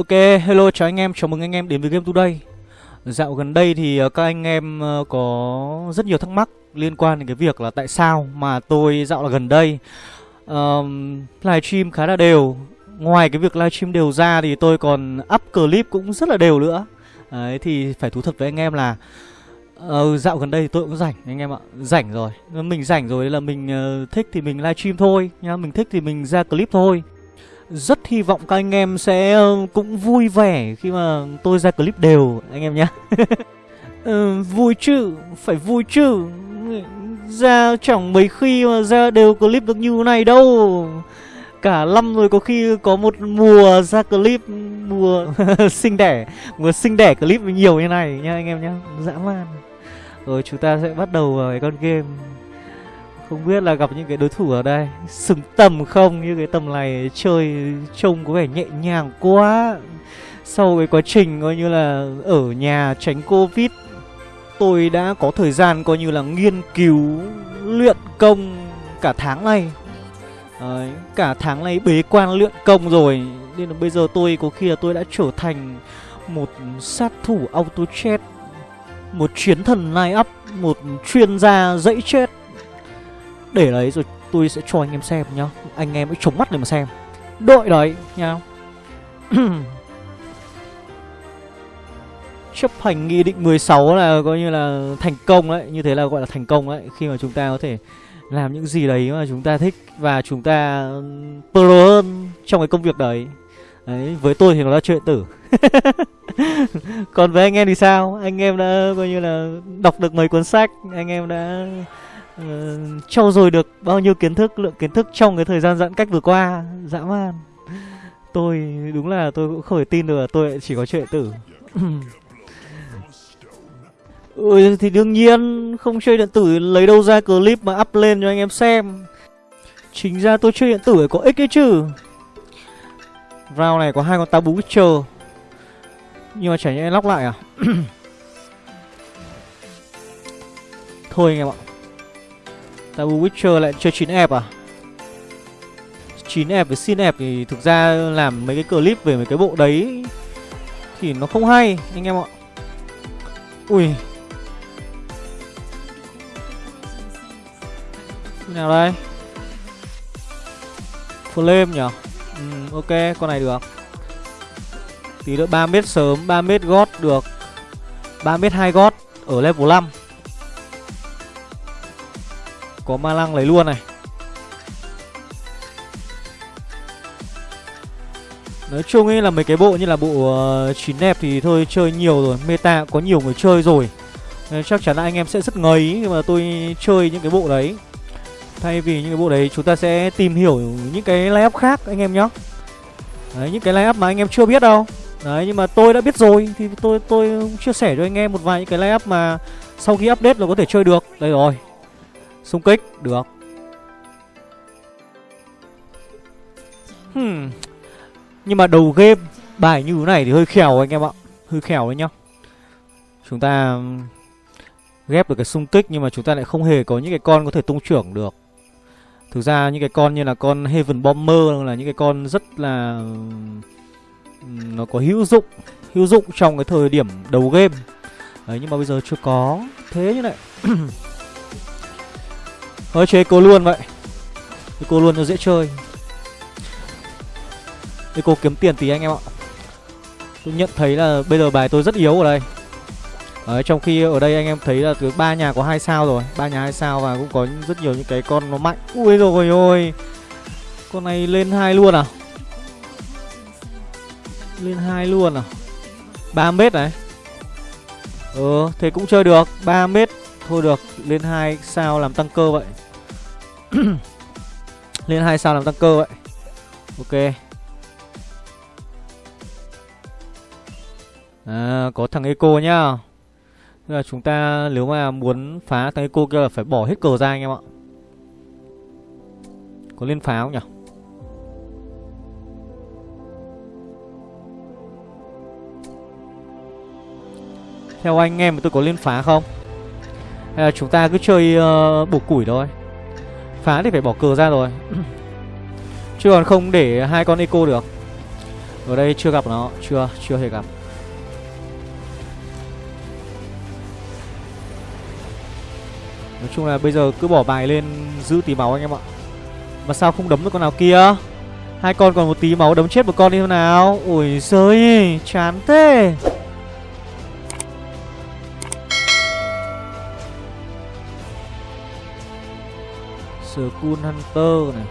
Ok, hello chào anh em, chào mừng anh em đến với Game Today. Dạo gần đây thì ờ, các anh em ờ, có rất nhiều thắc mắc liên quan đến cái việc là tại sao mà tôi dạo là gần đây um, livestream khá là đều. Ngoài cái việc livestream đều ra thì tôi còn up clip cũng rất là đều nữa. Đấy, thì phải thú thật với anh em là uh, Dạo gần đây thì tôi cũng rảnh anh em ạ. Rảnh rồi, mình rảnh rồi là mình uh, thích thì mình livestream thôi nhá. Mình thích thì mình ra clip thôi rất hy vọng các anh em sẽ ờ, cũng vui vẻ khi mà tôi ra clip đều anh em nhé ừ, Vui chứ, phải vui chứ. Ra chẳng mấy khi mà ra đều clip được như này đâu. Cả năm rồi có khi có một mùa ra clip mùa sinh đẻ Mùa sinh đẻ clip nhiều như này nha anh em nhé Dã man. Rồi chúng ta sẽ bắt đầu vào cái con game không biết là gặp những cái đối thủ ở đây. Xứng tầm không Như cái tầm này chơi trông có vẻ nhẹ nhàng quá. Sau cái quá trình coi như là Ở nhà tránh Covid Tôi đã có thời gian coi như là nghiên cứu Luyện công cả tháng này. Đấy, Cả tháng này bế quan luyện công rồi. Nên là bây giờ tôi có khi là tôi đã trở thành Một sát thủ auto chat Một chiến thần line up Một chuyên gia dãy chết để đấy rồi tôi sẽ cho anh em xem nhá. Anh em hãy chống mắt để mà xem. Đội đấy nhá Chấp hành nghị định 16 là coi như là thành công đấy. Như thế là gọi là thành công đấy. Khi mà chúng ta có thể làm những gì đấy mà chúng ta thích Và chúng ta pro hơn trong cái công việc đấy. Đấy, với tôi thì nó là chuyện tử. Còn với anh em thì sao? Anh em đã coi như là đọc được mấy cuốn sách? Anh em đã uh, trau dồi được bao nhiêu kiến thức lượng kiến thức trong cái thời gian giãn cách vừa qua. Dã man. Tôi đúng là tôi cũng không thể tin được là tôi chỉ có chuyện tử ừ thì đương nhiên không chơi điện tử lấy đâu ra clip mà up lên cho anh em xem. Chính ra tôi chơi điện tử có ích ấy chứ. Round này có hai con tabu witcher. Nhưng mà chả nhẽ lóc lại à? Thôi anh em ạ. Tabu Witcher lại chơi 9 ép à? 9 ép với xin ép thì thực ra làm mấy cái clip về mấy cái bộ đấy Thì nó không hay anh em ạ. Ui. Nào đây? Flame nhở? Ừ, Ok con này được. Tí nữa 3 mét sớm 3 mét gót được. 3 mét 2 gót ở level 5 có ma lăng lấy luôn này. Nói chung ấy là mấy cái bộ như là bộ uh, chín đẹp thì thôi chơi nhiều rồi. Meta có nhiều người chơi rồi. Nên Chắc chắn là anh em sẽ rất ngấy khi mà tôi chơi những cái bộ đấy. Thay vì những cái bộ đấy chúng ta sẽ tìm hiểu những cái layup khác anh em nhé Đấy những cái layup mà anh em chưa biết đâu. Đấy nhưng mà tôi đã biết rồi Thì tôi tôi chia sẻ cho anh em một vài những cái layup mà Sau khi update là có thể chơi được. Đây rồi. Xung kích, được. Hmm. Nhưng mà đầu game Bài như thế này thì hơi khèo anh em ạ. Hơi khèo đấy nhá. Chúng ta ghép được cái xung kích Nhưng mà chúng ta lại không hề có những cái con có thể tung trưởng được. Thực ra những cái con như là con Heaven Bomber Là những cái con rất là Nó có hữu dụng Hữu dụng trong cái thời điểm đầu game. Đấy nhưng mà bây giờ chưa có. Thế như này Thôi chơi cô luôn vậy. Cô luôn nó dễ chơi. Cô kiếm tiền tí anh em ạ. Tôi nhận thấy là bây giờ bài tôi rất yếu ở đây. Đấy, trong khi ở đây anh em thấy là từ ba nhà có hai sao rồi. Ba nhà hai sao và cũng có rất nhiều những cái con nó mạnh. Ui rồi ôi. Con này lên hai luôn à? Lên hai luôn à? 3 mét này. Ờ thế cũng chơi được. 3 mét thôi được. Lên hai sao làm tăng cơ vậy? Lên hai sao làm tăng cơ vậy? Ok. À, có thằng eco nhá. Tức là chúng ta nếu mà muốn phá thằng eco kia là phải bỏ hết cờ ra anh em ạ. Có lên phá không nhỉ? Theo anh em tôi có lên phá không? Hay là chúng ta cứ chơi uh, bổ củi thôi. Phá thì phải bỏ cờ ra rồi. Chứ còn không để hai con eco được. Ở đây chưa gặp nó Chưa, chưa hề gặp. Nói chung là bây giờ cứ bỏ bài lên giữ tí máu anh em ạ. Mà sao không đấm được con nào kia? Hai con còn một tí máu đấm chết một con đi thế nào? Ui giời chán thế. Skull Hunter này.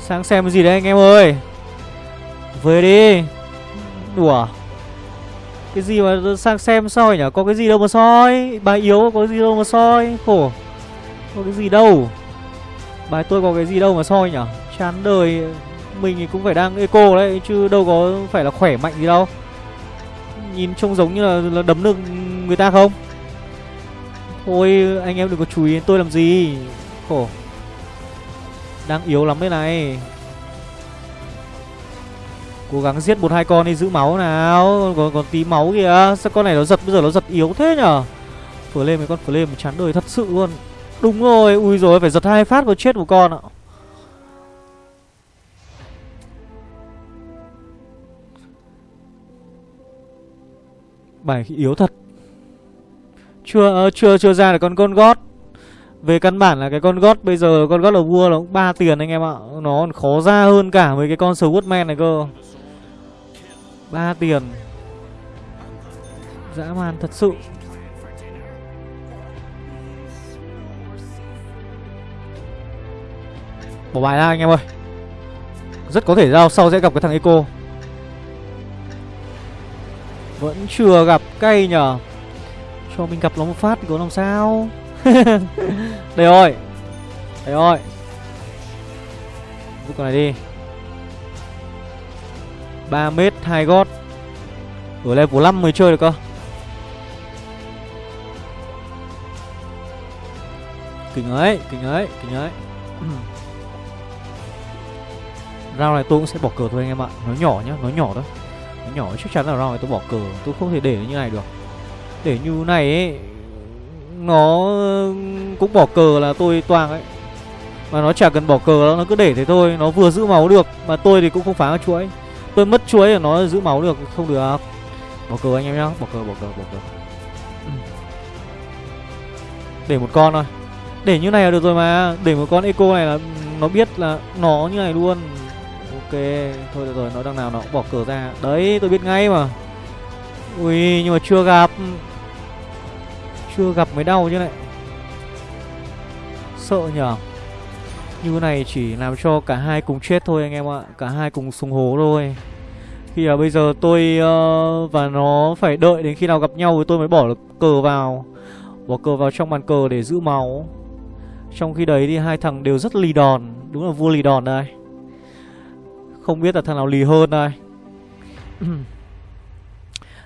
Sang xem cái gì đấy anh em ơi. Về đi. Đùa. Cái gì mà sang xem soi nhỉ? Có cái gì đâu mà soi. Bài yếu có cái gì đâu mà soi. Khổ. Có cái gì đâu. Bài tôi có cái gì đâu mà soi nhỉ? Chán đời. Mình thì cũng phải đang eco đấy, Chứ đâu có phải là khỏe mạnh gì đâu. Nhìn trông giống như là, là đấm được người ta không? Thôi anh em đừng có chú ý đến tôi làm gì. Khổ. Đang yếu lắm đây này. Cố gắng giết một hai con đi giữ máu nào. Còn còn tí máu kìa. Sao con này nó giật bây giờ nó giật yếu thế nhở? Phở lên mấy con phở lên chán đời thật sự luôn. Đúng rồi. Ui rồi phải giật hai phát vào chết một con ạ. Bài yếu thật. Chưa uh, chưa chưa ra được con con gót. Về căn bản là cái con gót Bây giờ con gót là vua nó cũng 3 tiền anh em ạ. Nó còn khó ra hơn cả với cái con Swordman này cơ. Ba tiền. Dã man thật sự. Bỏ bài ra anh em ơi. Rất có thể ra sau sẽ gặp cái thằng Eco. Vẫn chưa gặp cây nhở Cho mình gặp nó một phát thì có làm sao? Đây rồi. Đây rồi. Giúp con này đi. 3 mét 2 gót. Ở level 5 mới chơi được cơ. Kinh ấy, kinh ấy, kinh ấy. Rao này tôi cũng sẽ bỏ cờ thôi anh em ạ. Nó nhỏ nhá, nó nhỏ thôi. Nó nhỏ, chắc chắn là round này tôi bỏ cờ. Tôi không thể để như này được. Để như này ấy, Nó cũng bỏ cờ là tôi toang ấy. Mà nó chả cần bỏ cờ đâu, Nó cứ để thế thôi. Nó vừa giữ máu được, Mà tôi thì cũng không phá chuỗi. Tôi mất chuỗi là nó giữ máu được, Không được à? Bỏ cờ anh em nhá. Bỏ cờ bỏ cờ bỏ cờ. Để một con thôi. Để như này là được rồi mà. Để một con eco này là Nó biết là nó như này luôn. Ok Thôi được rồi Nó đằng nào nó cũng bỏ cờ ra. Đấy tôi biết ngay mà. Ui nhưng mà chưa gặp. Chưa gặp mới đau chứ này Sợ nhở? Như này chỉ làm cho cả hai cùng chết thôi anh em ạ. Cả hai cùng sùng hố thôi. Khi là bây giờ tôi uh, và nó phải đợi đến khi nào gặp nhau Thì tôi mới bỏ được cờ vào. Bỏ cờ vào trong bàn cờ để giữ máu. Trong khi đấy thì hai thằng đều rất lì đòn. Đúng là vua lì đòn đây. Không biết là thằng nào lì hơn đây.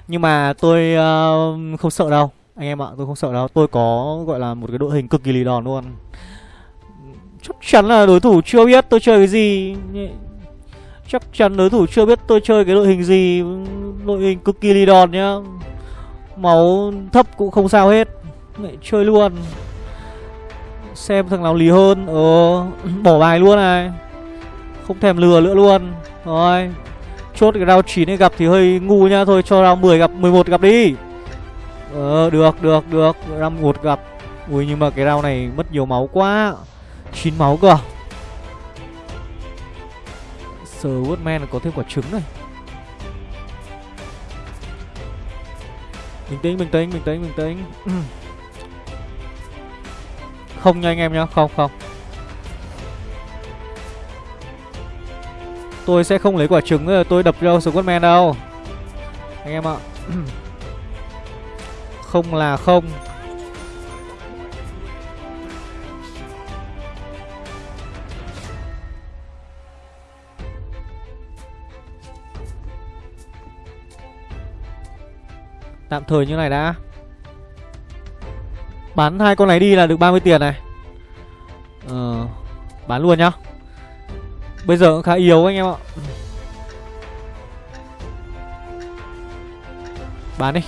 Nhưng mà tôi uh, không sợ đâu. Anh em ạ tôi không sợ đâu. Tôi có gọi là một cái đội hình cực kỳ lì đòn luôn. Chắc chắn là đối thủ chưa biết tôi chơi cái gì. Chắc chắn đối thủ chưa biết tôi chơi cái đội hình gì. Đội hình cực kỳ lì đòn nhá. Máu thấp cũng không sao hết. Lại chơi luôn. Xem thằng nào lì hơn. Ờ Bỏ bài luôn này. Không thèm lừa nữa luôn. Rồi Chốt cái round 9 này gặp thì hơi ngu nha Thôi cho round 10 gặp 11 gặp đi. Ờ được được được Round 1 gặp. Ui nhưng mà cái round này mất nhiều máu quá. 9 máu cơ. Sir Woodman có thêm quả trứng này. Bình tĩnh, bình tĩnh, bình tĩnh, bình tĩnh. Không nha anh em nhá, không, không. Tôi sẽ không lấy quả trứng rồi tôi đập cho Squadman đâu. Anh em ạ. Không là không. Tạm thời như này đã. Bán hai con này đi là được 30 tiền này. Ờ Bán luôn nhá. Bây giờ cũng khá yếu anh em ạ. Bán đi.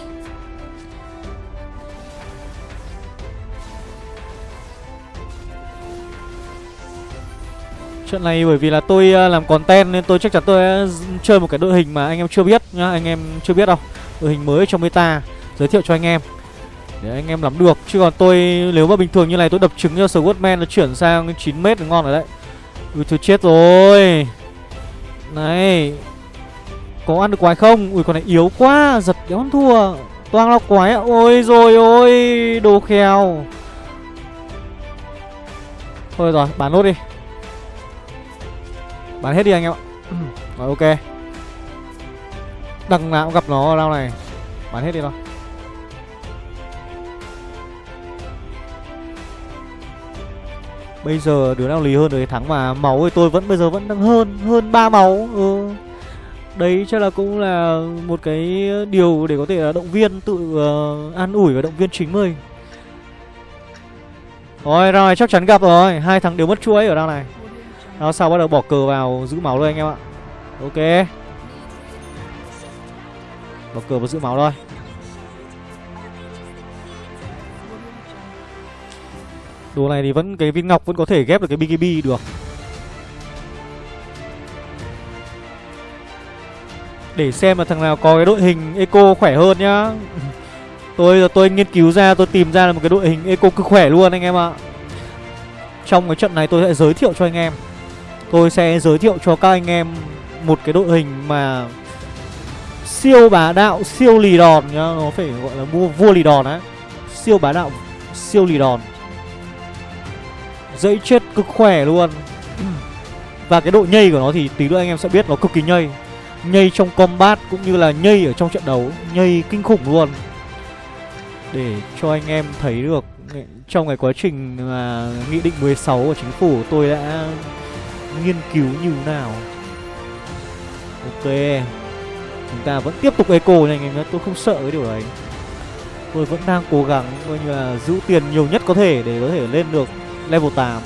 Trận này bởi vì là tôi à, làm content nên tôi chắc chắn tôi chơi một cái đội hình mà anh em chưa biết nhá, Anh em chưa biết đâu. Đội hình mới trong meta, Giới thiệu cho anh em. Để anh em nắm được. Chứ còn tôi, nếu mà bình thường như này tôi đập trứng cho Swordman, nó chuyển sang 9m là ngon rồi đấy. Ui, thôi chết rồi. Này, Có ăn được quái không? Ui, con này yếu quá, Giật đéo ăn thua. Toang lọc quái ạ. Ôi, rồi, ôi, Đồ khèo. Thôi rồi, bán nốt đi. Bán hết đi anh em ạ. Rồi, ok. Đằng nào cũng gặp nó ở đâu này. Bán hết đi thôi. Bây giờ đứa nào lì hơn đứa thắng mà Máu thì tôi vẫn bây giờ vẫn đang hơn Hơn ba máu. Ừ. Đấy chắc là cũng là một cái điều để có thể là động viên Tự uh, an ủi và động viên chính mình. Rồi rồi chắc chắn gặp rồi. Hai thằng đều mất chuỗi ở đâu này. Nó sau bắt đầu bỏ cờ vào giữ máu thôi anh em ạ. Ok. Bỏ cờ vào giữ máu thôi. Đồ này thì vẫn cái viên ngọc vẫn có thể ghép được cái BKB được. Để xem là thằng nào có cái đội hình eco khỏe hơn nhá. Tôi tôi nghiên cứu ra tôi tìm ra là một cái đội hình eco cực khỏe luôn anh em ạ. Trong cái trận này tôi sẽ giới thiệu cho anh em. Tôi sẽ giới thiệu cho các anh em một cái đội hình mà siêu bá đạo, siêu lì đòn nhá. Nó phải gọi là mua vua lì đòn á. Siêu bá đạo, siêu lì đòn. Dây chết cực khỏe luôn. Và cái độ nhây của nó thì tí nữa anh em sẽ biết, nó cực kỳ nhây. Nhây trong combat cũng như là nhây ở trong trận đấu, Nhây kinh khủng luôn. Để cho anh em thấy được Trong cái quá trình mà Nghị định 16 của chính phủ, tôi đã nghiên cứu như nào. Ok, Chúng ta vẫn tiếp tục eco này anh em Tôi không sợ cái điều đấy. Tôi vẫn đang cố gắng, coi như là giữ tiền nhiều nhất có thể để có thể lên được level 8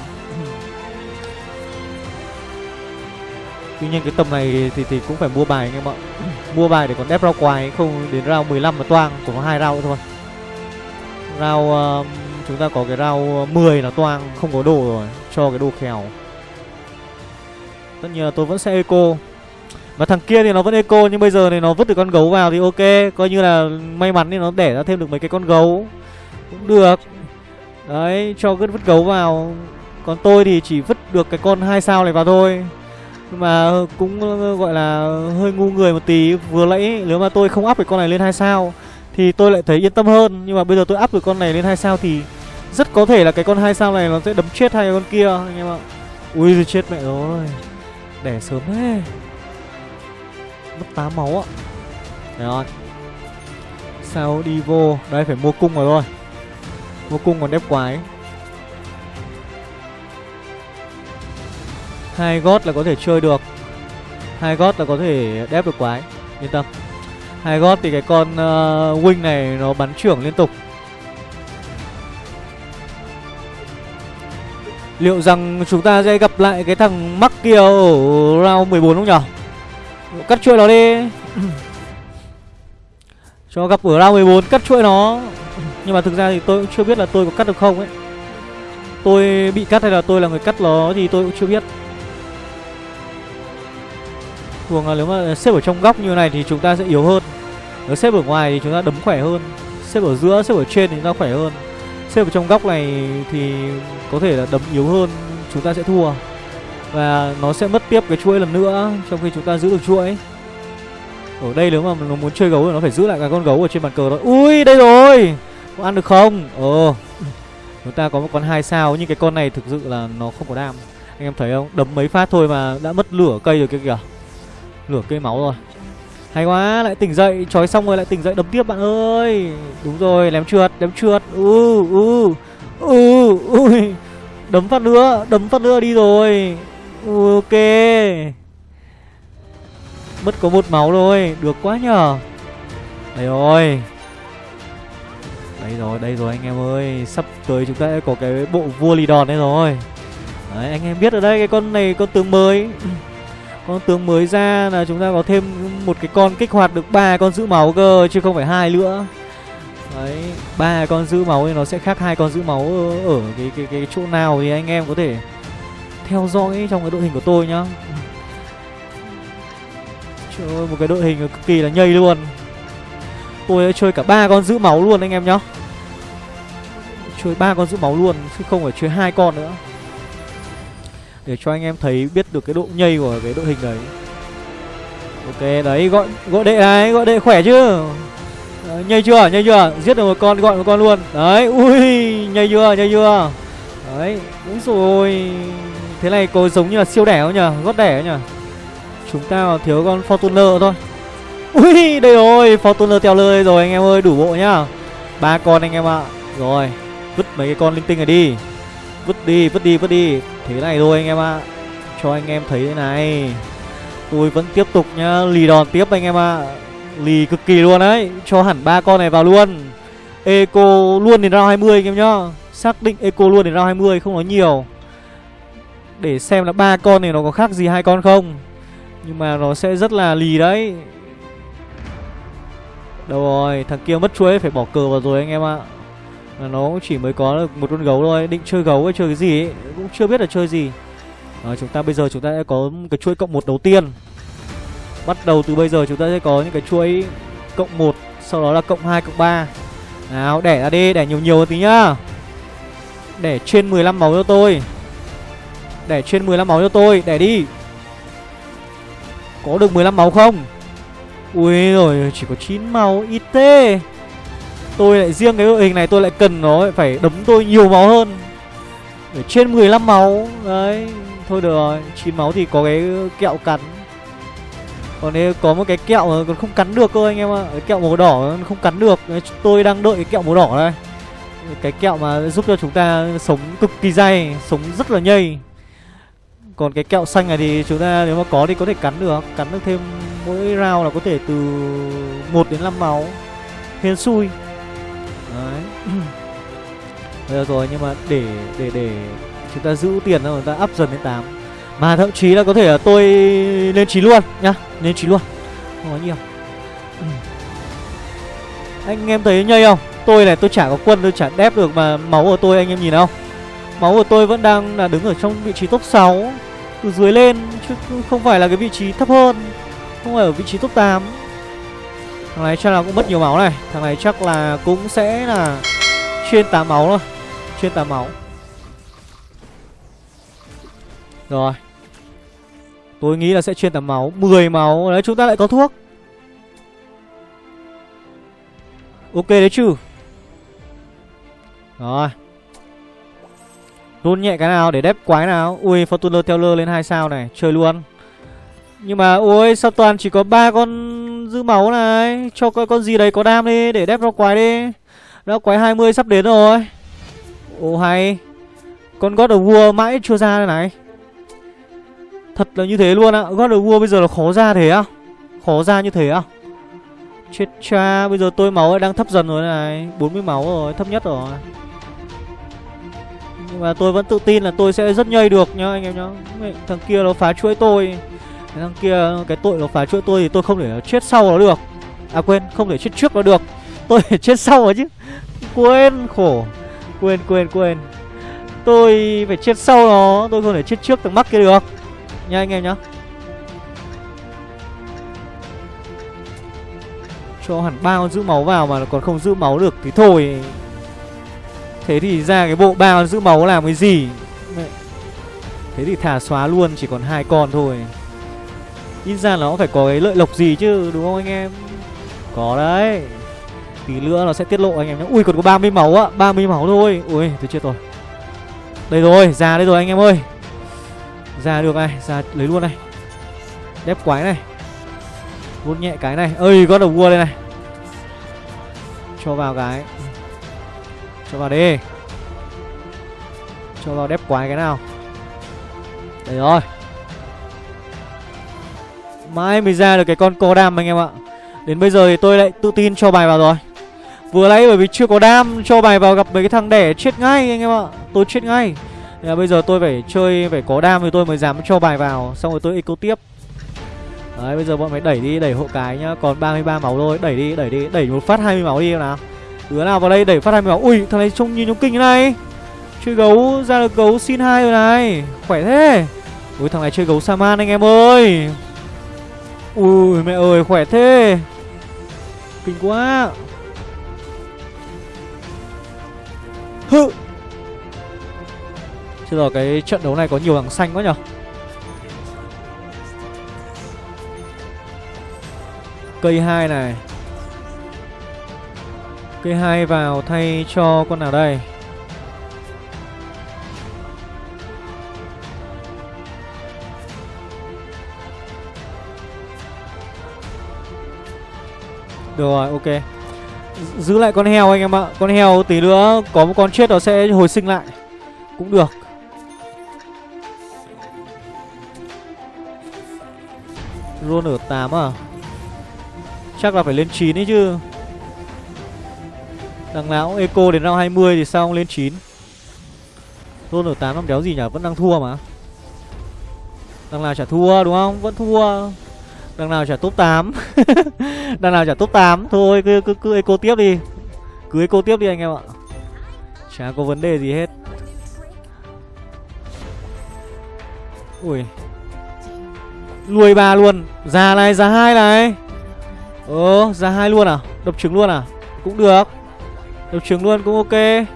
Tuy nhiên cái tầm này thì, thì, thì cũng phải mua bài anh em ạ. Mua bài để còn đép rau quài Không đến round 15 mà toang cũng có hai round thôi. Round uh, Chúng ta có cái round 10 là toang Không có đồ rồi Cho cái đồ khèo Tất nhiên là tôi vẫn sẽ eco. Và thằng kia thì nó vẫn eco Nhưng bây giờ thì nó vứt được con gấu vào thì ok. Coi như là may mắn thì nó đẻ ra thêm được mấy cái con gấu. Cũng được. Đấy, cho cứ vứt gấu vào. Còn tôi thì chỉ vứt được cái con hai sao này vào thôi. Nhưng mà ờ, cũng ờ, gọi là, hơi ngu người một tí. Vừa nãy, nếu mà tôi không up cái con này lên hai sao, Thì tôi lại thấy yên tâm hơn. Nhưng mà bây giờ tôi up được con này lên hai sao thì Rất có thể là cái con hai sao này nó sẽ đấm chết hai con kia, anh em ạ. Ui chết mẹ rồi Đẻ sớm thế. Mất 8 máu ạ. Đấy rồi. Sao đi vô? Đây, phải mua cung rồi thôi. Vô cung còn đép quái. Hai gót là có thể chơi được. Hai gót là có thể đép được quái. Yên tâm. Hai gót thì cái con uh, wing này nó bắn trưởng liên tục. Liệu rằng chúng ta sẽ gặp lại cái thằng mắc kia ở round 14 không nhở? Cắt chuỗi nó đi. Cho gặp ở round 14 cắt chuỗi nó nhưng mà thực ra thì tôi cũng chưa biết là tôi có cắt được không ấy. Tôi bị cắt hay là tôi là người cắt nó thì tôi cũng chưa biết. Thường là nếu mà xếp ở trong góc như này thì chúng ta sẽ yếu hơn. Nếu xếp ở ngoài thì chúng ta đấm khỏe hơn. Xếp ở giữa, xếp ở trên thì chúng ta khỏe hơn. Xếp ở trong góc này thì có thể là đấm yếu hơn Chúng ta sẽ thua. Và nó sẽ mất tiếp cái chuỗi lần nữa Trong khi chúng ta giữ được chuỗi. Ở đây nếu mà nó muốn chơi gấu thì nó phải giữ lại cái con gấu ở trên bàn cờ đó. Ui đây rồi! Có ăn được không? ồ, Chúng ta có một con hai sao Nhưng cái con này thực sự là nó không có đam. Anh em thấy không? Đấm mấy phát thôi mà đã mất lửa cây rồi kia kìa. Lửa cây máu rồi. Hay quá, lại tỉnh dậy, trói xong rồi lại tỉnh dậy đấm tiếp bạn ơi. Đúng rồi, lém trượt, lém trượt. U, u, u, ui. Đấm phát nữa, đấm phát nữa đi rồi. Ừ, ok. Mất có một máu thôi, được quá nhờ. Đấy rồi đây rồi, đây rồi anh em ơi. Sắp tới chúng ta sẽ có cái bộ vua lì đòn đây rồi. Đấy, anh em biết ở đây cái con này con tướng mới. Con tướng mới ra là chúng ta có thêm một cái con kích hoạt được ba con giữ máu cơ Chứ không phải hai nữa. Đấy, ba con giữ máu thì nó sẽ khác hai con giữ máu ở, ở cái, cái, cái chỗ nào thì anh em có thể theo dõi trong cái đội hình của tôi nhá. Trời ơi, một cái đội hình cực kỳ là nhây luôn. Tôi đã chơi cả ba con giữ máu luôn anh em nhá. Chơi ba con giữ máu luôn Chứ không phải chơi hai con nữa. Để cho anh em thấy biết được cái độ nhây của cái đội hình đấy. Ok đấy gọi gọi đệ này Gọi đệ khỏe chứ. Đấy, Nhây chưa nhây chưa. Giết được một con gọi một con luôn. Đấy ui nhây chưa nhây chưa. Đấy Úi rồi. Thế này có giống như là siêu đẻ không nhờ Gót đẻ nhở, Chúng ta thiếu con Fortuner thôi. Ui, đây rồi, Fortuner teo lơi rồi, anh em ơi, đủ bộ nhá. Ba con anh em ạ. Rồi, vứt mấy cái con linh tinh này đi. Vứt đi vứt đi vứt đi. Thế này thôi anh em ạ. Cho anh em thấy thế này. Tôi vẫn tiếp tục nhá, Lì đòn tiếp anh em ạ. Lì cực kỳ luôn đấy. Cho hẳn ba con này vào luôn. Eco luôn đến round 20 anh em nhá. Xác định Eco luôn đến round 20 không nói nhiều. Để xem là ba con này nó có khác gì hai con không. Nhưng mà nó sẽ rất là lì đấy. Đâu rồi Thằng kia mất chuối phải bỏ cờ vào rồi anh em ạ. À. Nó chỉ mới có được một con gấu thôi Định chơi gấu hay chơi cái gì ấy Cũng chưa biết là chơi gì. À, Chúng ta bây giờ chúng ta sẽ có cái chuỗi cộng một đầu tiên. Bắt đầu từ bây giờ chúng ta sẽ có những cái chuỗi cộng 1 Sau đó là cộng 2, cộng 3 Nào đẻ ra đi, đẻ nhiều nhiều tí nhá. Đẻ trên 15 máu cho tôi. Đẻ trên 15 máu cho tôi, đẻ đi. Có được 15 máu không? Ui, rồi, chỉ có 9 máu, ít thế. Tôi lại, riêng cái đội hình này tôi lại cần nó phải đấm tôi nhiều máu hơn. Để trên 15 máu, Đấy, Thôi được rồi 9 máu thì có cái kẹo cắn. Còn nếu có một cái kẹo mà còn không cắn được cơ, anh em ạ, Cái kẹo màu đỏ không cắn được. Tôi đang đợi cái kẹo màu đỏ đây. Cái kẹo mà giúp cho chúng ta sống cực kỳ dai Sống rất là nhây. Còn cái kẹo xanh này thì chúng ta nếu mà có thì có thể cắn được Cắn được thêm mỗi round là có thể từ 1 đến 5 máu. Hên xui. Đấy. Được rồi nhưng mà để để để chúng ta giữ tiền rồi chúng ta up dần đến 8 Mà thậm chí là có thể là tôi lên 9 luôn nhá. Lên 9 luôn. Không có nhiều. Anh em thấy nhây không? Tôi này tôi chả có quân tôi chả đép được mà máu của tôi anh em nhìn không? Máu của tôi vẫn đang là đứng ở trong vị trí top 6 từ dưới lên chứ không phải là cái vị trí thấp hơn không phải ở vị trí top 8 thằng này chắc là cũng mất nhiều máu này. Thằng này chắc là cũng sẽ là trên 8 máu thôi. Trên 8 máu. Rồi. Tôi nghĩ là sẽ trên 8 máu. 10 máu. Đấy, chúng ta lại có thuốc. Ok đấy chứ. Rồi. Run nhẹ cái nào để đép quái nào? Ui, Fortuner Teller lên hai sao này. Chơi luôn. Nhưng mà ôi, sao toàn chỉ có ba con giữ máu này? Cho coi con gì đấy có đam đi, Để đép ra quái đi. Đó quái 20 sắp đến rồi. Ồ, hay. Con God of War mãi chưa ra đây này. Thật là như thế luôn ạ. À. God of War bây giờ là khó ra thế á Khó ra như thế á Chết cha, Bây giờ tôi máu đang thấp dần rồi này. 40 máu rồi, Thấp nhất rồi. Nhưng mà tôi vẫn tự tin là tôi sẽ rất nhây được nhá, anh em nhá. Thằng kia nó phá chuỗi tôi. Thằng kia, cái tội nó phá chuỗi tôi thì tôi không thể chết sau nó được. À quên, không thể chết trước nó được. Tôi phải chết sau rồi chứ. Quên khổ. Quên quên quên. Tôi phải chết sau nó. Tôi không thể chết trước thằng mắc kia được. Nha anh em nhá. Cho hẳn ba con giữ máu vào mà còn không giữ máu được thì thôi. Thế thì ra cái bộ bao giữ máu làm cái gì? Thế thì thả xóa luôn, Chỉ còn hai con thôi. Ít ra nó phải có cái lợi lộc gì chứ, Đúng không anh em? Có đấy. Tí nữa nó sẽ tiết lộ anh em nhé. Ui, còn có 30 máu á 30 máu thôi. Ui, tôi chết rồi. Đây rồi, ra đây rồi anh em ơi. Ra được này, Ra lấy luôn này. Đép quái này. Vút nhẹ cái này. Ơi có đầu vua đây này. Cho vào cái. Cho vào đi Cho vào đép quái cái nào. Đây rồi. Mãi mới ra được cái con có đam anh em ạ. Đến bây giờ thì tôi lại tự tin cho bài vào rồi. Vừa nãy bởi vì chưa có đam Cho bài vào gặp mấy cái thằng đẻ chết ngay anh em ạ. Tôi chết ngay. Nên bây giờ tôi phải chơi, phải có đam thì tôi mới dám cho bài vào. Xong rồi tôi eco tiếp. Đấy, bây giờ bọn mày đẩy đi, đẩy hộ cái nhá. Còn 33 máu thôi. Đẩy đi đẩy đi. Đẩy một phát 20 máu đi nào. Đứa nào vào đây đẩy phát 20 máu. Ui, thằng này trông như trông kinh thế này. Chơi gấu, ra được gấu xin hai rồi này. Khỏe thế. Ui, thằng này chơi gấu Saman anh em ơi. Ui, mẹ ơi, khỏe thế. Kinh quá. Hự. Chứ giờ cái trận đấu này có nhiều thằng xanh quá nhở. Cây hai này. Cây hai vào thay cho con nào đây? Được rồi, ok. Giữ lại con heo anh em ạ. Con heo tí nữa có một con chết nó sẽ hồi sinh lại. Cũng được. Luôn ở 8 à? Chắc là phải lên 9 ấy chứ. Đằng nào eco đến round 20 thì sao không lên 9 Luôn ở 8 làm đéo gì nhỉ? Vẫn đang thua mà. Đằng nào chả thua đúng không? Vẫn thua. Đằng nào trả top 8 Đằng nào trả top 8 Thôi cứ, cứ, cứ eco tiếp đi. Cứ eco tiếp đi anh em ạ. Chả có vấn đề gì hết. Ui. Nuôi ba luôn. Già này già hai này. Ờ già hai luôn à? Đập trứng luôn à? Cũng được. Đập trứng luôn cũng ok.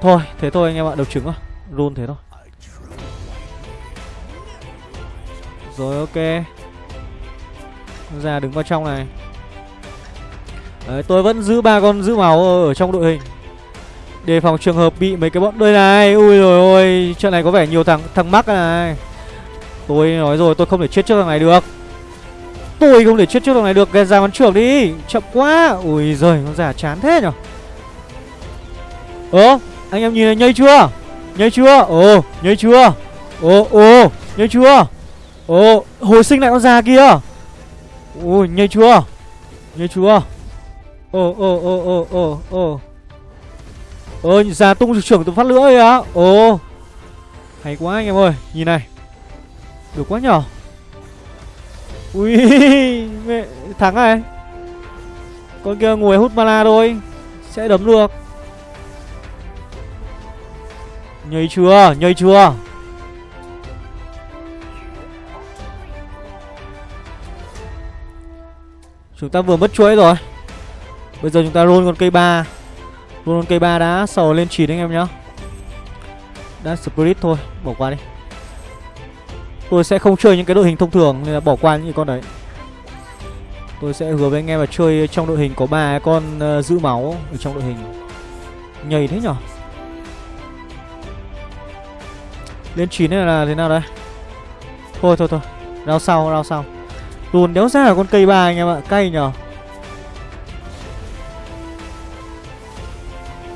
Thôi thế thôi anh em ạ. Đập trứng thôi. Roll thế thôi. Rồi, ok. Ra đứng vào trong này. Đấy, tôi vẫn giữ ba con giữ máu ở trong đội hình. Đề phòng trường hợp bị mấy cái bọn đây này. Ui rồi ôi, Trận này có vẻ nhiều thằng thằng mắc này Tôi nói rồi, tôi không thể chết trước thằng này được. Tôi không thể chết trước thằng này được. Ra bắn trưởng đi. Chậm quá. Ui giời, con giả chán thế nhở? Ơ, anh em nhìn này nhây chưa? Nhây chưa? Ồ, nhây chưa? Ồ ồ, nhây chưa? Ồ hồi sinh lại con già kia. Ôi nhây chưa Nhây chưa Ồ ồ ồ ồ ồ ồ. Ơ già tung trưởng từ phát lửa ấy á. Ồ. Hay quá anh em ơi Nhìn này. Được quá nhở. Ui mẹ, Thắng này. Con kia ngồi hút mana thôi Sẽ đấm được. Nhây chưa Nhây chưa Chúng ta vừa mất chuỗi rồi. Bây giờ chúng ta roll con cây ba. Roll con cây ba đã sầu lên 9 anh em nhá. Đã Spirit thôi Bỏ qua đi. Tôi sẽ không chơi những cái đội hình thông thường Nên là bỏ qua những con đấy. Tôi sẽ hứa với anh em là chơi trong đội hình có ba con uh, giữ máu ở trong đội hình. Nhầy thế nhở? Lên 9 này là thế nào đây? Thôi thôi thôi. Rao sau rao sau. Luôn đéo ra là con cây ba anh em ạ Cay nhở?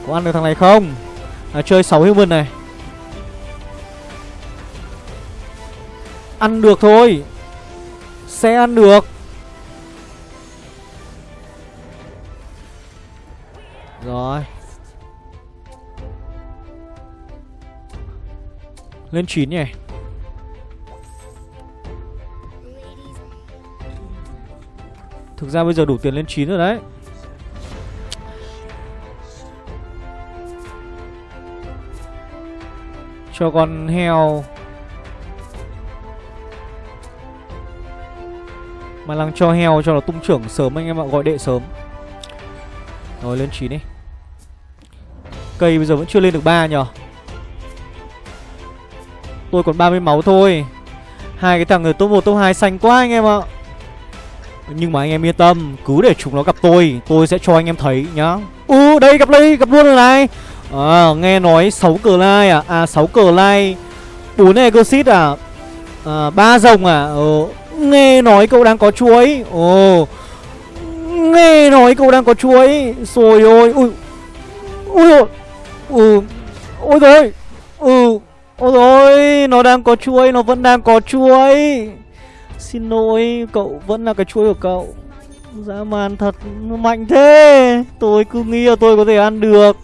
Có ăn được thằng này không? À, Chơi 6 human này. Ăn được thôi. Sẽ ăn được. Rồi. Lên 9 nhỉ? Thực ra bây giờ đủ tiền lên 9 rồi đấy. Cho con heo. Mà lăng cho heo cho nó tung trưởng sớm anh em ạ, Gọi đệ sớm. Rồi, lên 9 đi. Cây bây giờ vẫn chưa lên được 3 nhờ. Tôi còn 30 máu thôi. Hai cái thằng người top 1 top 2 xanh quá anh em ạ. Nhưng mà anh em yên tâm Cứ để chúng nó gặp tôi Tôi sẽ cho anh em thấy nhá. U đây gặp đây gặp luôn rồi này. À nghe nói 6 cờ lai à? À 6 cờ lai. 4 exit à? À, 3 rồng à? Ờ, Nghe nói cậu đang có chuối. Ồ Nghe nói cậu đang có chuối. Rồi ôi Ui Ui ôi Ừ Ôi rồi Ừ Ôi rồi Nó đang có chuối Nó vẫn đang có chuối. Xin lỗi Cậu vẫn là cái chuối của cậu. Dã man thật Mạnh thế. Tôi cứ nghĩ là tôi có thể ăn được.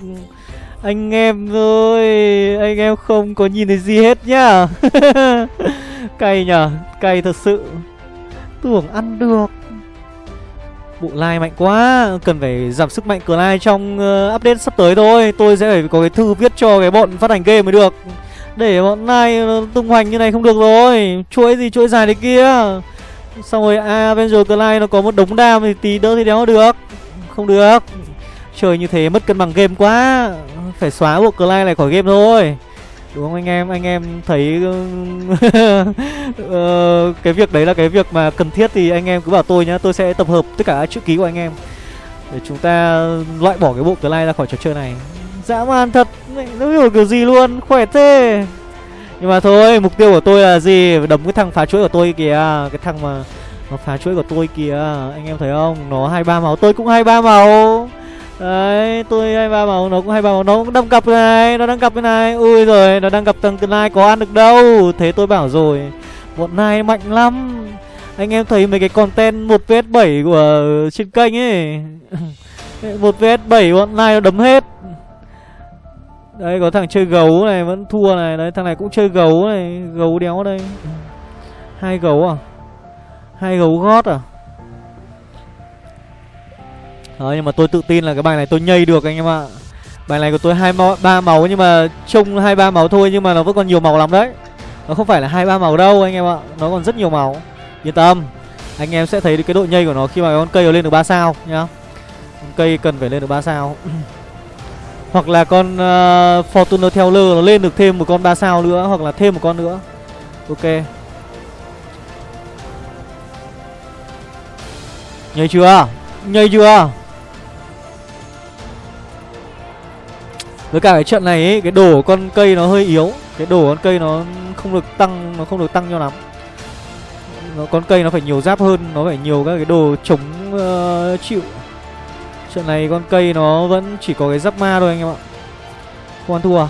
Anh em ơi Anh em không có nhìn thấy gì hết nhá. Cay nhở Cay thật sự. Tưởng ăn được. Bộ like mạnh quá Cần phải giảm sức mạnh cửa like trong uh, update sắp tới thôi. Tôi sẽ phải có cái thư viết cho cái bọn phát hành game mới được. Để bọn này ờ, tung hoành như này không được rồi. Chuỗi gì chuỗi dài đấy kia. Xong rồi à Avenger Clyde nó có một đống đam thì tí đỡ thì đéo được. Không được. Chơi như thế mất cân bằng game quá. Phải xóa bộ Clyde này khỏi game thôi. Đúng không anh em? Anh em thấy ờ, cái việc đấy là cái việc mà cần thiết thì anh em cứ bảo tôi nhá. Tôi sẽ tập hợp tất cả chữ ký của anh em Để chúng ta loại bỏ cái bộ Clyde ra khỏi trò chơi này. Dã man thật Nó hiểu kiểu gì luôn, Khỏe thế. Nhưng mà thôi, mục tiêu của tôi là gì? Đấm cái thằng phá chuỗi của tôi kìa, cái thằng mà nó phá chuỗi của tôi kìa. Anh em thấy không? Nó hai ba màu tôi cũng hai ba màu đấy, tôi hai ba màu nó cũng hai ba màu nó cũng đâm cặp này, nó đang cặp cái này. Ui rồi nó đang gặp thằng tương lai có ăn được đâu. Thế tôi bảo rồi, bọn này mạnh lắm. Anh em thấy mấy cái content một vs bảy của trên kênh ấy. Một vs bảy bọn này nó đấm hết. Đấy có thằng chơi gấu này vẫn thua này. Đấy thằng này cũng chơi gấu này Gấu đéo đây. Hai gấu à? Hai gấu gót à? Đấy nhưng mà tôi tự tin là cái bài này tôi nhây được anh em ạ. Bài này của tôi hai máu, ba máu nhưng mà trông hai ba máu thôi nhưng mà nó vẫn còn nhiều màu lắm đấy. Nó không phải là hai ba màu đâu anh em ạ. Nó còn rất nhiều màu. Yên tâm. Anh em sẽ thấy được cái độ nhây của nó khi mà con cây nó lên được 3 sao nhá. Con cây cần phải lên được 3 sao. Hoặc là con uh, Fortuner Teller nó lên được thêm một con 3 sao nữa Hoặc là thêm một con nữa. Ok. Nhây chưa? Nhây chưa? Với cả cái trận này ấy, cái đồ con cây nó hơi yếu. Cái đồ con cây nó không được tăng Nó không được tăng cho lắm. Nó, Con cây nó phải nhiều giáp hơn Nó phải nhiều các cái đồ chống uh, chịu. Trận này con cây nó vẫn chỉ có cái giáp ma thôi anh em ạ. Không ăn thua à?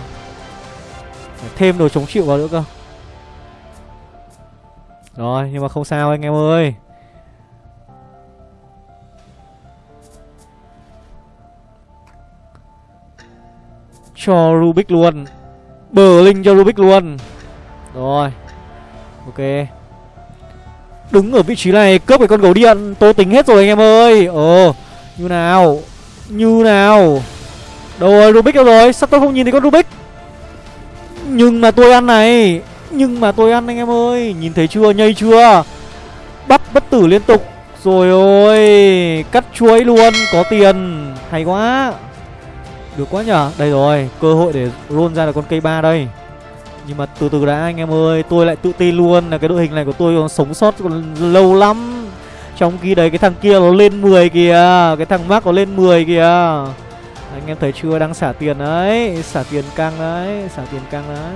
Phải thêm đồ chống chịu vào nữa cơ. Rồi, nhưng mà không sao anh em ơi. Cho Rubik luôn. Bờ linh cho Rubik luôn. Rồi, Ok. Đứng ở vị trí này, cướp cái con gấu điện Tôi tính hết rồi anh em ơi. Ồ như nào? Như nào? Đâu rồi, Rubik đâu rồi? Sao tôi không nhìn thấy con Rubik? Nhưng mà tôi ăn này. Nhưng mà tôi ăn anh em ơi. Nhìn thấy chưa? Nhây chưa? Bắp bất tử liên tục. Rồi ôi, Cắt chuối luôn. Có tiền. Hay quá. Được quá nhở Đây rồi, Cơ hội để roll ra là con cây ba đây. Nhưng mà từ từ đã, anh em ơi. Tôi lại tự tin luôn là cái đội hình này của tôi còn sống sót còn lâu lắm trong khi đấy, cái thằng kia nó lên 10 kìa. Cái thằng Mark nó lên 10 kìa. Anh em thấy chưa? Đang xả tiền đấy. Xả tiền căng đấy. Xả tiền căng đấy.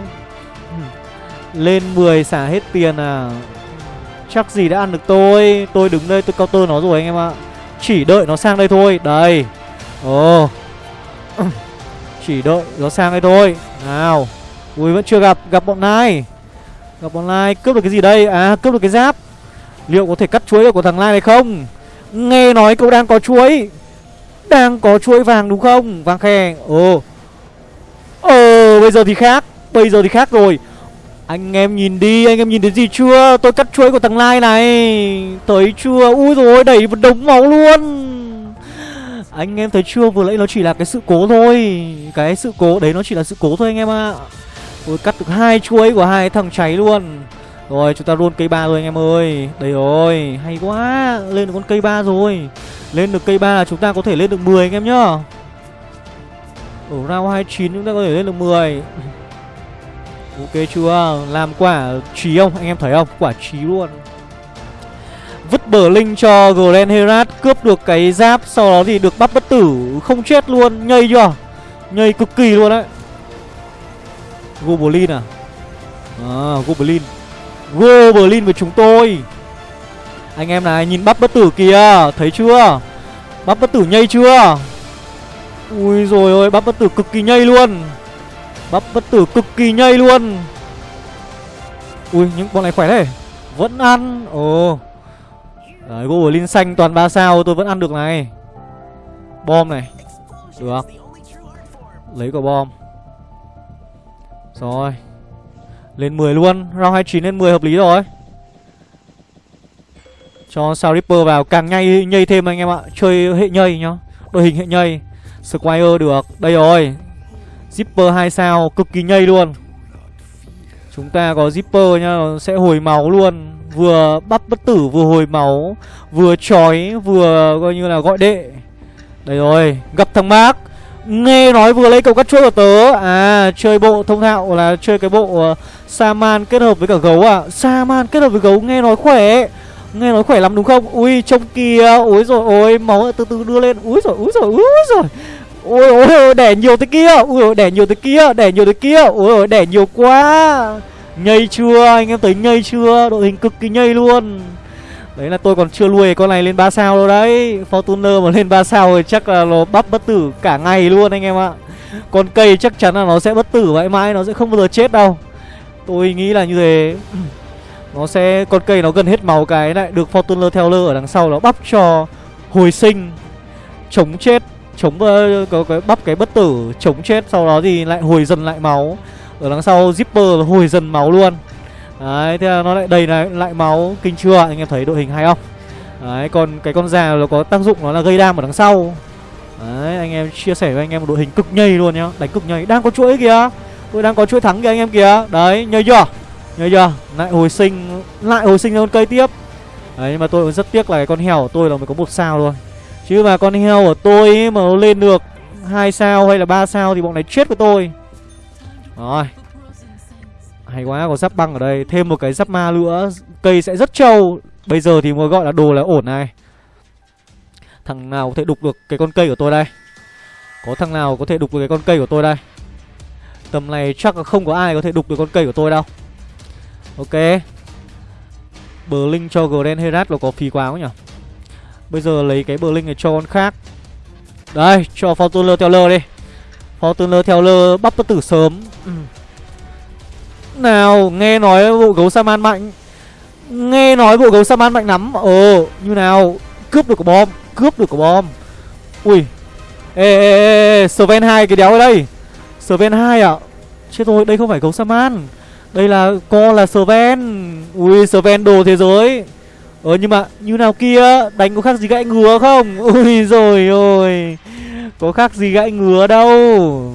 Hmm. Lên 10 xả hết tiền à? Chắc gì đã ăn được tôi? Tôi đứng đây, tôi counter nó rồi anh em ạ. Chỉ đợi nó sang đây thôi. Đây. Ồ. Chỉ đợi nó sang đây thôi. Nào. Ui, vẫn chưa gặp. Gặp bọn này Gặp bọn này Cướp được cái gì đây? À cướp được cái giáp. Liệu có thể cắt chuối được của thằng Lai này không? Nghe nói cậu đang có chuối. Đang có chuối vàng đúng không? Vàng khe. Ồ. Ờ bây giờ thì khác. Bây giờ thì khác rồi. Anh em nhìn đi, Anh em nhìn thấy gì chưa? Tôi cắt chuối của thằng Lai này. Thấy chưa? Ui rồi đẩy một đống máu luôn. Anh em thấy chưa? Vừa nãy nó chỉ là cái sự cố thôi. Cái sự cố, đấy nó chỉ là sự cố thôi anh em ạ. À. Ôi cắt được hai chuối của hai thằng cháy luôn rồi, chúng ta run cây ba rồi anh em ơi. Đây rồi, hay quá. Lên được con cây ba rồi. Lên được cây ba là chúng ta có thể lên được 10 anh em nhá. Ở round 29 chúng ta có thể lên được 10 Ok chưa? Làm quả trí không? Anh em thấy không? Quả trí luôn. Vứt bờ linh cho Glen Herat Cướp được cái giáp, Sau đó thì được bắt bất tử. Không chết luôn, Nhây chưa? Nhây cực kỳ luôn đấy. Goblin à? À Goblin. Goblin với chúng tôi. Anh em này, nhìn bắp bất tử kìa, Thấy chưa? Bắp bất tử nhây chưa? Ui rồi ôi, bắp bất tử cực kỳ nhây luôn. Bắp bất tử cực kỳ nhây luôn. Ui những bọn này khỏe đấy Vẫn ăn. Ồ. Đấy, Goblin xanh toàn 3 sao, tôi vẫn ăn được này. Bom này. Được. Lấy quả bom. Rồi lên 10 luôn. Round 29 lên 10 hợp lý rồi. Cho sao Ripper vào. Càng nhây nhây thêm anh em ạ. Chơi hệ nhây nhá. Đội hình hệ nhây. Squire được. Đây rồi. Zipper 2 sao. Cực kỳ nhây luôn. Chúng ta có Zipper nhá. Nó sẽ hồi máu luôn. Vừa bắt bất tử, vừa hồi máu. Vừa chói, vừa coi như là gọi đệ. Đây rồi. Gặp thằng Mark. Nghe nói vừa lấy cầu cắt chuỗi của tớ. À chơi bộ thông thạo là chơi cái bộ ờ, uh, Saman kết hợp với cả gấu à Saman kết hợp với gấu nghe nói khỏe. Nghe nói khỏe lắm đúng không? Ui trông kìa Ui rồi ôi máu từ từ đưa lên. Ui rồi ui rồi ui rồi Ôi ôi ôi đẻ nhiều thế kia. Ui ôi đẻ nhiều thế kia Đẻ nhiều thế kia. Ôi ôi đẻ nhiều quá. Nhây chưa? Anh em thấy nhây chưa? Đội hình cực kỳ nhây luôn. Đấy là tôi còn chưa nuôi con này lên 3 sao đâu đấy. Fortuner mà lên 3 sao thì chắc là nó bắp bất tử cả ngày luôn anh em ạ. Con cây chắc chắn là nó sẽ bất tử mãi mãi Nó sẽ không bao giờ chết đâu. Tôi nghĩ là như thế. Nó sẽ Con cây nó gần hết máu cái lại Được Fortuner theo lơ ở đằng sau nó bắp cho Hồi sinh. Chống chết Chống uh, có cái bắp cái bất tử Chống chết sau đó thì lại hồi dần lại máu. Ở đằng sau Zipper hồi dần máu luôn. Đấy, thế là nó lại đầy lại, lại máu Kinh chưa anh em thấy đội hình hay không? Đấy, còn cái con già nó có tác dụng nó là gây đam ở đằng sau. Đấy, anh em chia sẻ với anh em một đội hình cực nhây luôn nhá. Đánh cực nhây, đang có chuỗi kìa. Tôi đang có chuỗi thắng kìa anh em kìa. Đấy, nhây chưa? Nhây chưa, lại hồi sinh Lại hồi sinh ra con cây tiếp. Đấy, nhưng mà tôi cũng rất tiếc là cái con heo của tôi là mới có một sao thôi. Chứ mà con heo của tôi ấy, mà nó lên được hai sao hay là ba sao thì bọn này chết với tôi. Rồi hay quá, có giáp băng ở đây. Thêm một cái giáp ma nữa. Cây sẽ rất trâu. Bây giờ thì mới gọi là đồ là ổn này. Thằng nào có thể đục được cái con cây của tôi đây? Có thằng nào có thể đục được cái con cây của tôi đây? Tầm này chắc là không có ai có thể đục được con cây của tôi đâu. Ok. Bờ linh cho Grand Herat là có phí quá không nhỉ? Bây giờ lấy cái bờ linh này cho con khác. Đây, cho Fortuner theo lơ đi. Fortuner theo lơ bắp bất tử sớm. ừ. Nào nghe nói bộ gấu Saman mạnh? Nghe nói bộ gấu Saman mạnh lắm. Ờ như nào? Cướp được quả bom, Cướp được quả bom. Ui. Ê ê ê Sven 2 cái đéo ở đây. Sven 2 à Chết rồi, đây không phải gấu Saman Đây là, co là Sven. Ui, Sven đồ thế giới. Ờ nhưng mà như nào kia? Đánh có khác gì gãy ngứa không? Ui, rồi ôi Có khác gì gãy ngứa đâu?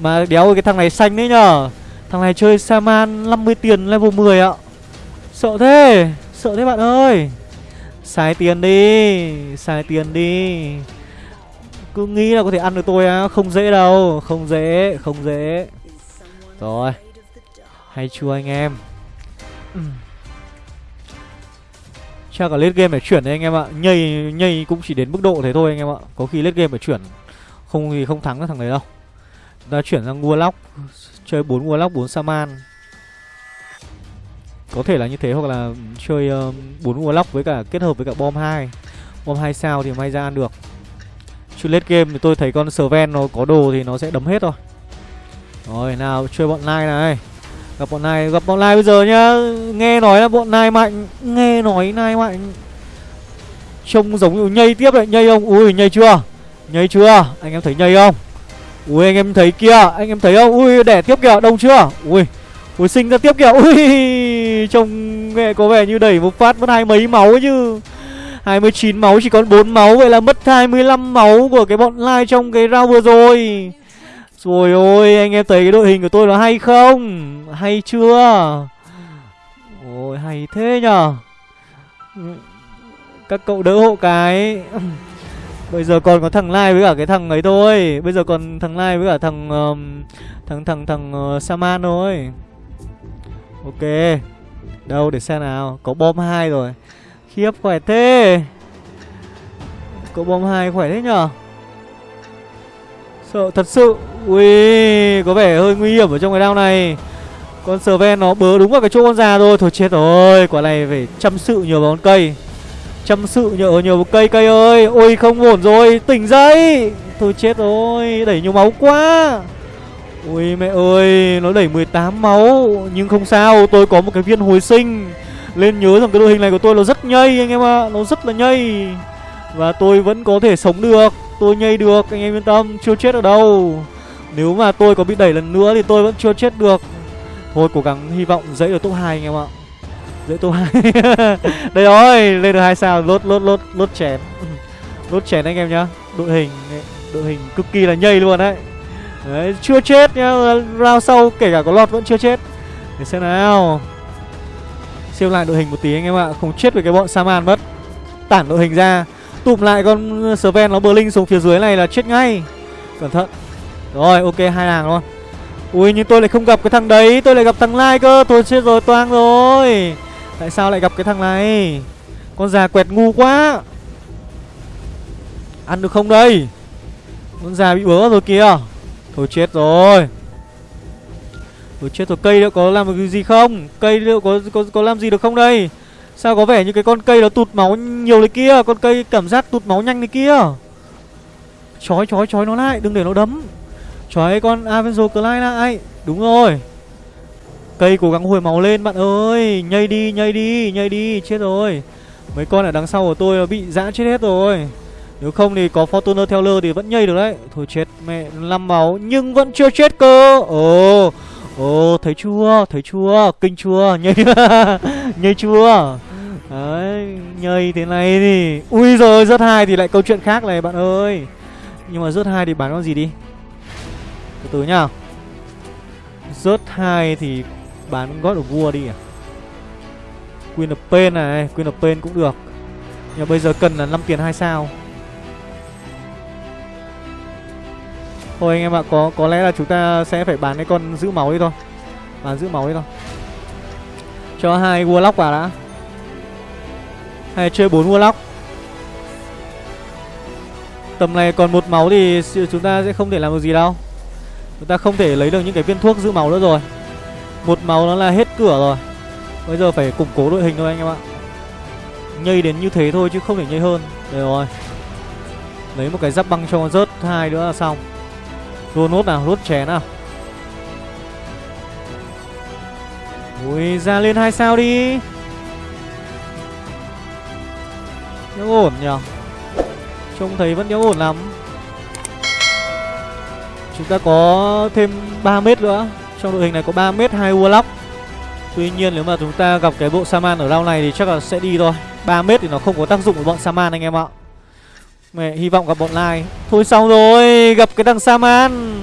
Mà đéo cái thằng này xanh đấy nhở Thằng này chơi Saman 50 tiền level 10 ạ. Sợ thế Sợ thế bạn ơi. Xài tiền đi, Xài tiền đi. Cứ nghĩ là có thể ăn được tôi á, Không dễ đâu, Không dễ Không dễ. Rồi, Hay chưa anh em? Chắc là late game phải chuyển đấy anh em ạ. Nhây nhây cũng chỉ đến mức độ thế thôi anh em ạ. Có khi late game phải chuyển. Không thì không thắng được thằng đấy đâu. Ta chuyển sang Warlock Chơi 4 Warlock 4 Saman Có thể là như thế hoặc là chơi ờ, uh, 4 Warlock với cả kết hợp với cả bom 2 Bom 2 sao thì may ra ăn được Chứ late game thì tôi thấy con Sven nó có đồ thì nó sẽ đấm hết thôi Rồi nào chơi bọn Nai này Gặp bọn này gặp bọn Nai bây giờ nhá Nghe nói là bọn Nai mạnh Nghe nói Nai mạnh Trông giống như nhây tiếp đấy Nhây không? Ui nhây chưa? Nhây chưa? Anh em thấy nhây không? Ui, anh em thấy kia Anh em thấy không? Ui, đẻ tiếp kìa, Đông chưa? Ui Ui, sinh ra tiếp kìa. Ui, Trông nghệ có vẻ như đẩy một phát mất hai mấy máu chứ. 29 máu, chỉ còn 4 máu, Vậy là mất 25 máu của cái bọn lai trong cái round vừa rồi. Rồi ôi, anh em thấy cái đội hình của tôi nó hay không? Hay chưa? Ôi, hay thế nhở Các cậu đỡ hộ cái. Bây giờ còn có thằng Lai với cả cái thằng ấy thôi. Bây giờ còn thằng Lai với cả thằng um, Thằng thằng thằng uh, Saman thôi. Ok. Đâu để xem nào. Có bom 2 rồi. Khiếp khỏe thế. Có bom 2 khỏe thế nhở? Sợ thật sự. Ui Có vẻ hơi nguy hiểm ở trong cái đao này. Con Sven nó bớ đúng vào cái chỗ con già rồi Thôi chết rồi. Quả này phải chăm sự nhiều vào con cây. Chăm sự nhờ nhiều cây cây ơi. Ôi, không ổn rồi. Tỉnh dậy. Thôi chết rồi. Đẩy nhiều máu quá. Ôi, mẹ ơi. Nó đẩy 18 máu. Nhưng không sao. Tôi có một cái viên hồi sinh. Lên nhớ rằng cái đội hình này của tôi nó rất nhây, anh em ạ. À. Nó rất là nhây. Và tôi vẫn có thể sống được. Tôi nhây được, Anh em yên tâm. Chưa chết ở đâu. Nếu mà tôi có bị đẩy lần nữa Thì tôi vẫn chưa chết được. Thôi, cố gắng hy vọng dậy được top 2 anh em ạ dễ tô hai. Đây rồi, lên được hai sao, lốt lốt lốt lốt chén. Lốt chén anh em nhá. Đội hình đội hình cực kỳ là nhây luôn đấy. Đấy, chưa chết nhá, round sau kể cả có lọt vẫn chưa chết. Để xem nào. Siêu lại đội hình một tí anh em ạ, không chết với cái bọn saman mất. Tản đội hình ra. Tụm lại con Sven, nó bờ linh xuống phía dưới này là chết ngay. Cẩn thận. Rồi, ok, hai hàng luôn. Ui, nhưng tôi lại không gặp cái thằng đấy, tôi lại gặp thằng lai cơ tôi chết rồi, toang rồi tại sao lại gặp cái thằng này? Con già quẹt ngu quá. Ăn được không đây? Con già bị bớ rồi kìa. Thôi chết rồi. Thôi chết rồi, cây liệu có làm được gì không? Cây liệu có có có làm gì được không đây? Sao có vẻ như cái con cây nó tụt máu nhiều đấy kia? Con cây cảm giác tụt máu nhanh đấy kia. Chói chói chói nó lại, Đừng để nó đấm. Chói con Avenzo Clyde lại. Đúng rồi. Cây cố gắng hồi máu lên, bạn ơi. Nhây đi nhây đi nhây đi. Chết rồi. Mấy con ở đằng sau của tôi bị dã chết hết rồi. Nếu không thì có Fortuner theo lơ thì vẫn nhây được đấy. Thôi chết, mẹ năm máu, Nhưng vẫn chưa chết cơ. Ồ Ồ, thấy chưa? Thấy chưa? Kinh chưa? Nhây Nhây chưa? Đấy, Nhây thế này thì Ui rồi rớt hai thì lại câu chuyện khác này, bạn ơi. Nhưng mà rớt hai thì bán con gì đi? Từ từ nhá. Rớt hai thì bán gót of vua đi à Queen of Pain này Queen of Pain cũng được Nhưng mà bây giờ cần là 5 tiền 2 sao Thôi anh em ạ, có có lẽ là chúng ta sẽ phải bán cái con giữ máu đi thôi. Bán giữ máu đi thôi. Cho hai Warlock vào đã. Hay chơi bốn Warlock. Tầm này còn một máu thì chúng ta sẽ không thể làm được gì đâu. Chúng ta không thể lấy được những cái viên thuốc giữ máu nữa rồi. Một máu nó là hết cửa rồi. Bây giờ phải củng cố đội hình thôi anh em ạ. Nhây đến như thế thôi chứ không thể nhây hơn. Đây rồi. Lấy một cái giáp băng cho con rớt hai nữa là xong. Rua nốt nào, nốt chén nào Ui, ra lên hai sao đi Nhớ ổn nhở Trông thấy vẫn nhớ ổn lắm Chúng ta có thêm 3 mét nữa trong đội hình này có 3m, 2 Warlock. Tuy nhiên nếu mà chúng ta gặp cái bộ Saman ở round này thì chắc là sẽ đi thôi. 3m thì nó không có tác dụng với bọn Saman anh em ạ. Mẹ hy vọng gặp bọn Lai. Thôi xong rồi Gặp cái thằng Saman.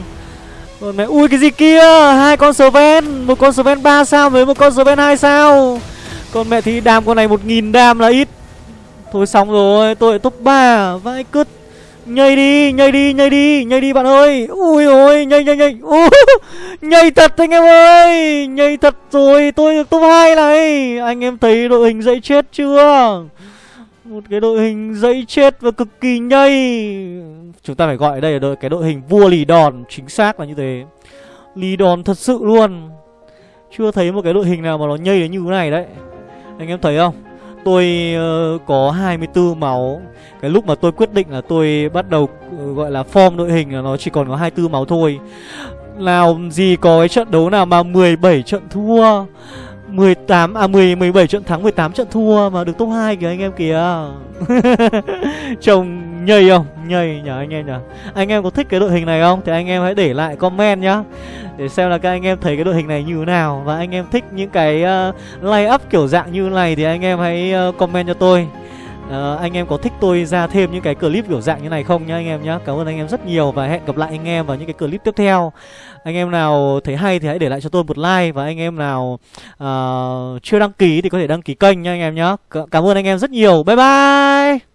Rồi mẹ Ui cái gì kia? Hai con Sven Một con Sven 3 sao với một con Sven 2 sao? Còn mẹ thì đam con này 1.000 đam là ít. Thôi xong rồi Tôi lại top 3 Vãi cứt. Nhây đi, nhây đi, nhây đi, nhây đi bạn ơi. Ui ôi, nhây nhây nhây. Ui, Nhây thật anh em ơi. Nhây thật rồi, tôi được top 2 này. Anh em thấy đội hình dậy chết chưa? Một cái đội hình dậy chết và cực kỳ nhây. Chúng ta phải gọi đây là đội, cái đội hình vua lì đòn Chính xác là như thế. Lì đòn thật sự luôn. Chưa thấy một cái đội hình nào mà nó nhây đến như thế này đấy. Anh em thấy không? Tôi uh, có 24 máu. Cái lúc mà tôi quyết định là tôi bắt đầu uh, gọi là form đội hình là nó chỉ còn có 24 máu thôi. Nào gì có cái trận đấu nào mà 17 trận thua? 18 à 10 17 trận thắng 18 trận thua mà được top 2 kìa anh em kìa. Trông nhây không? Nhây nhỉ anh em nhỉ. Anh em có thích cái đội hình này không? Thì anh em hãy để lại comment nhá. Để xem là các anh em thấy cái đội hình này như thế nào và anh em thích những cái ờ, uh, lay up kiểu dạng như này thì anh em hãy uh, comment cho tôi. Uh, anh em có thích tôi ra thêm những cái clip kiểu dạng như này không nhá anh em nhá? Cảm ơn anh em rất nhiều và hẹn gặp lại anh em vào những cái clip tiếp theo. Anh em nào thấy hay thì hãy để lại cho tôi một like Và anh em nào uh, chưa đăng ký thì có thể đăng ký kênh nha anh em nhá. Cảm ơn anh em rất nhiều. Bye bye!